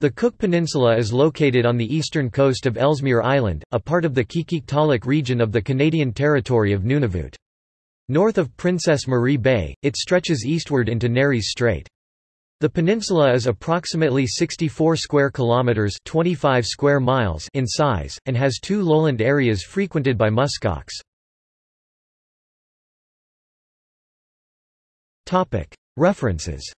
The Cook Peninsula is located on the eastern coast of Ellesmere Island, a part of the Qikiqtaaluk region of the Canadian territory of Nunavut. North of Princess Marie Bay, it stretches eastward into Nares Strait. The peninsula is approximately 64 square kilometers, 25 square miles in size and has two lowland areas frequented by muskox. Topic: References